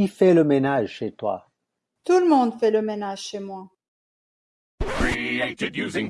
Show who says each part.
Speaker 1: Qui fait le ménage chez toi?
Speaker 2: Tout le monde fait le ménage chez moi.
Speaker 3: Created using